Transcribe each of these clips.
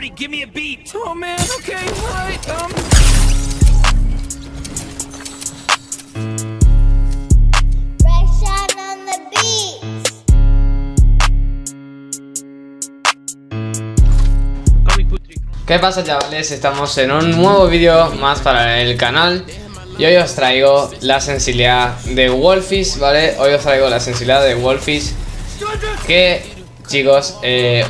give me a beat. Oh man, okay, alright, um. ¿Qué pasa chavales? Estamos en un nuevo vídeo más para el canal Y hoy os traigo la sensibilidad de Wolfish, ¿vale? Hoy os traigo la sensibilidad de Wolfish Que, chicos, eh,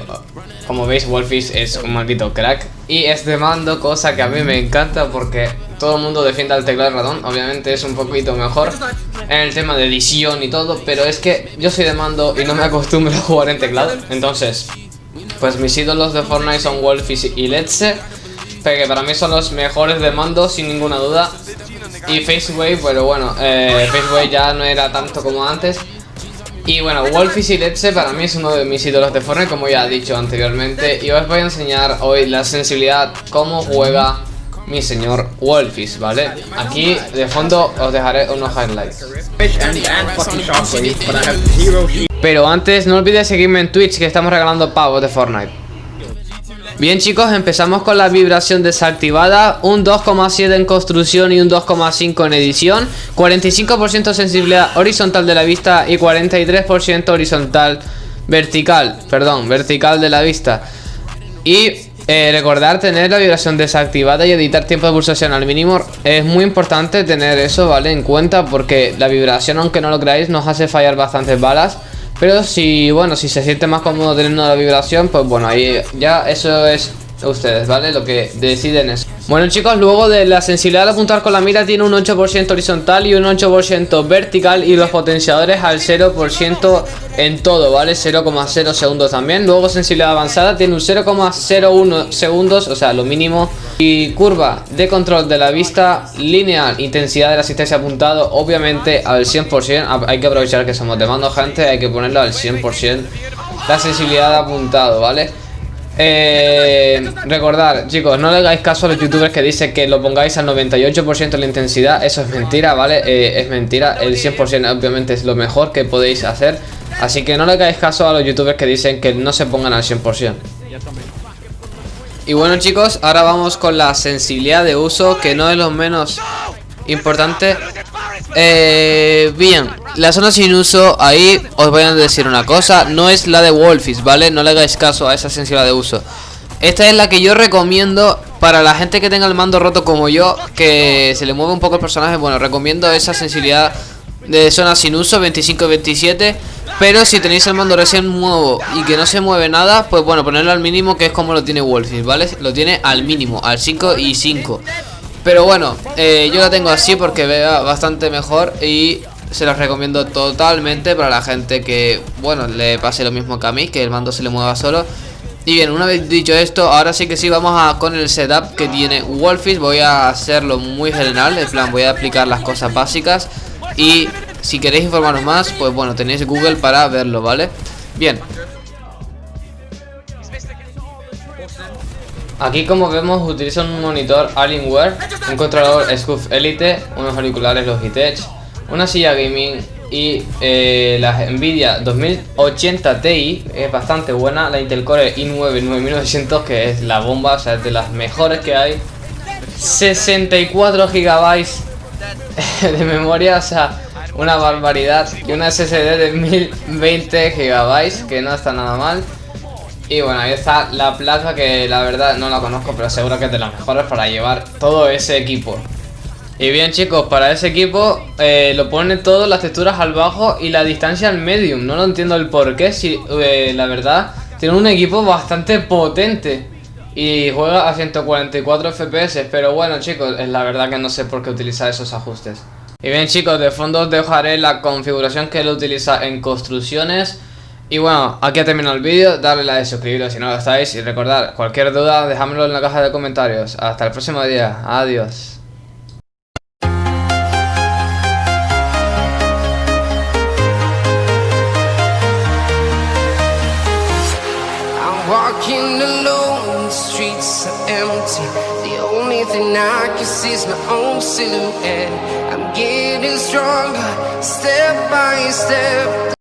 como veis Wolfish es un maldito crack. Y es de mando, cosa que a mí me encanta porque todo el mundo defiende al teclado de Obviamente es un poquito mejor en el tema de edición y todo Pero es que yo soy de mando y no me acostumbro a jugar en teclado. Entonces, pues mis ídolos de Fortnite son Wolfish y Letze Que para mí son los mejores de mando sin ninguna duda. Y Faceway, pero bueno, eh, Faceway ya no era tanto como antes y bueno, Wolfish y para mí es uno de mis ídolos de Fortnite como ya he dicho anteriormente Y os voy a enseñar hoy la sensibilidad, cómo juega mi señor Wolfish, ¿vale? Aquí de fondo os dejaré unos highlights. Pero antes no olvides seguirme en Twitch que estamos regalando pavos de Fortnite Bien chicos, empezamos con la vibración desactivada. Un 2,7 en construcción y un 2,5 en edición. 45% sensibilidad horizontal de la vista y 43% horizontal vertical Perdón, vertical de la vista. Y eh, recordar tener la vibración desactivada y editar tiempo de pulsación al mínimo. Es muy importante tener eso, ¿vale? En cuenta porque la vibración, aunque no lo creáis, nos hace fallar bastantes balas pero si, bueno, si se siente más cómodo teniendo la vibración, pues bueno, ahí ya eso es ustedes, ¿vale? Lo que deciden es. Bueno chicos, luego de la sensibilidad al apuntar con la mira tiene un 8% horizontal y un 8% vertical y los potenciadores al 0% en todo, ¿vale? 0,0 segundos también. Luego sensibilidad avanzada tiene un 0,01 segundos, o sea, lo mínimo. Y curva de control de la vista lineal, intensidad de la asistencia apuntado, obviamente al 100%. Hay que aprovechar que somos de mando gente, hay que ponerlo al 100%. La sensibilidad de apuntado, ¿vale? Eh, recordar, chicos, no le hagáis caso a los youtubers que dicen que lo pongáis al 98% de la intensidad. Eso es mentira, ¿vale? Eh, es mentira, el 100% obviamente es lo mejor que podéis hacer. Así que no le hagáis caso a los youtubers que dicen que no se pongan al 100% Y bueno chicos, ahora vamos con la sensibilidad de uso Que no es lo menos importante eh, Bien, la zona sin uso, ahí os voy a decir una cosa No es la de Wolfish, ¿vale? No le hagáis caso a esa sensibilidad de uso Esta es la que yo recomiendo para la gente que tenga el mando roto como yo Que se le mueve un poco el personaje Bueno, recomiendo esa sensibilidad de zona sin uso 25-27 Pero si tenéis el mando recién nuevo y que no se mueve nada Pues bueno, ponerlo al mínimo que es como lo tiene Wolfish, ¿vale? Lo tiene al mínimo, al 5 y 5 pero bueno, eh, yo la tengo así porque vea bastante mejor y se los recomiendo totalmente para la gente que, bueno, le pase lo mismo que a mí, que el mando se le mueva solo. Y bien, una vez dicho esto, ahora sí que sí, vamos a con el setup que tiene Wolfish. Voy a hacerlo muy general, en plan, voy a aplicar las cosas básicas. Y si queréis informaros más, pues bueno, tenéis Google para verlo, ¿vale? Bien, Aquí como vemos utiliza un monitor Alienware, un controlador Scuf Elite, unos auriculares Logitech, una silla gaming y eh, la Nvidia 2080 Ti, es bastante buena, la Intel Core i9 9900 que es la bomba, o sea es de las mejores que hay, 64 GB de memoria, o sea una barbaridad y una SSD de 1020 GB que no está nada mal y bueno, ahí está la placa que la verdad no la conozco, pero seguro que es de las mejores para llevar todo ese equipo. Y bien chicos, para ese equipo eh, lo ponen todas las texturas al bajo y la distancia al medium. No lo entiendo el por qué, si eh, la verdad tiene un equipo bastante potente. Y juega a 144 FPS, pero bueno chicos, es la verdad que no sé por qué utiliza esos ajustes. Y bien chicos, de fondo os dejaré la configuración que él utiliza en construcciones y bueno, aquí ha terminado el vídeo, darle like, suscribiros si no lo estáis y recordad, cualquier duda dejadmelo en la caja de comentarios. Hasta el próximo día, adiós. Walking alone, the streets empty. The only thing I can see is my own silhouette. I'm getting stronger, step by step.